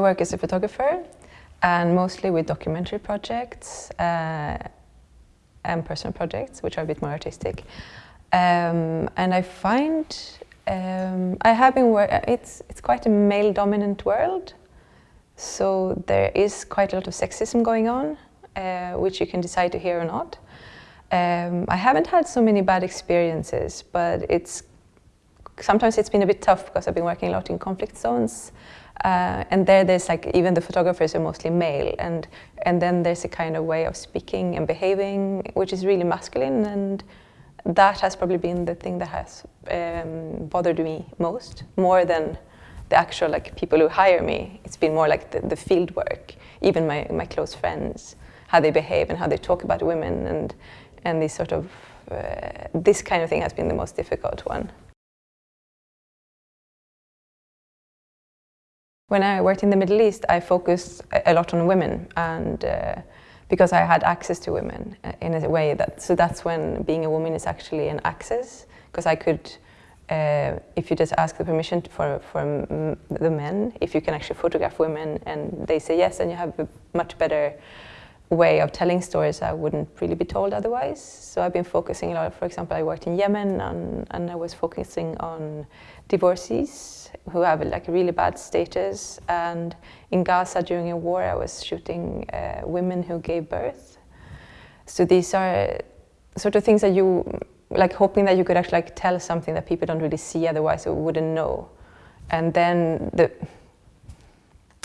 work as a photographer and mostly with documentary projects uh, and personal projects, which are a bit more artistic. Um, and I find um, I have been it's it's quite a male-dominant world, so there is quite a lot of sexism going on, uh, which you can decide to hear or not. Um, I haven't had so many bad experiences, but it's sometimes it's been a bit tough because I've been working a lot in conflict zones. Uh, and there there's like, even the photographers are mostly male and, and then there's a kind of way of speaking and behaving which is really masculine and that has probably been the thing that has um, bothered me most, more than the actual like people who hire me. It's been more like the, the field work, even my, my close friends, how they behave and how they talk about women and, and this sort of, uh, this kind of thing has been the most difficult one. When I worked in the Middle East, I focused a lot on women and uh, because I had access to women uh, in a way that, so that's when being a woman is actually an access because I could, uh, if you just ask the permission for, for the men, if you can actually photograph women and they say yes, then you have a much better way of telling stories I wouldn't really be told otherwise. So I've been focusing a lot, for example, I worked in Yemen and, and I was focusing on divorcees who have like a really bad status and in Gaza during a war I was shooting uh, women who gave birth. So these are sort of things that you, like hoping that you could actually like tell something that people don't really see otherwise or wouldn't know. And then the,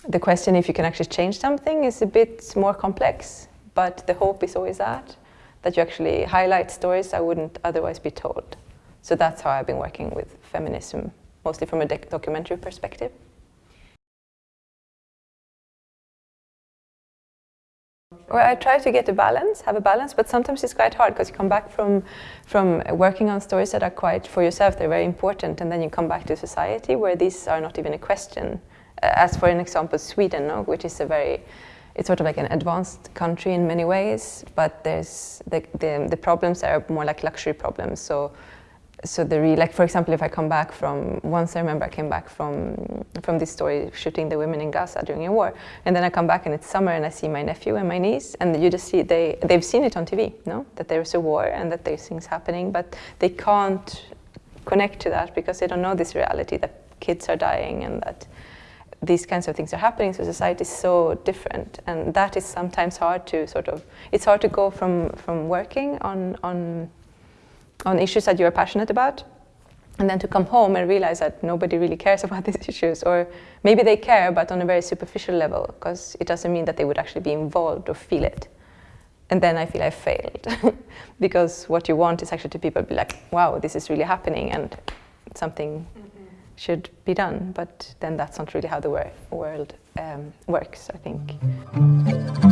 the question if you can actually change something is a bit more complex, but the hope is always that, that you actually highlight stories that wouldn't otherwise be told. So that's how I've been working with feminism, mostly from a documentary perspective. Well, I try to get a balance, have a balance, but sometimes it's quite hard because you come back from, from working on stories that are quite, for yourself, they're very important, and then you come back to society where these are not even a question. Uh, as for an example, Sweden, no, which is a very, it's sort of like an advanced country in many ways, but there's the, the, the problems are more like luxury problems. So so the re like for example if I come back from once I remember I came back from from this story shooting the women in Gaza during a war and then I come back and it's summer and I see my nephew and my niece and you just see they they've seen it on TV no that there's a war and that there's things happening but they can't connect to that because they don't know this reality that kids are dying and that these kinds of things are happening so society is so different and that is sometimes hard to sort of it's hard to go from from working on on on issues that you're passionate about and then to come home and realize that nobody really cares about these issues or maybe they care but on a very superficial level because it doesn't mean that they would actually be involved or feel it and then I feel I failed because what you want is actually to people be like wow this is really happening and something should be done, but then that's not really how the world um, works, I think.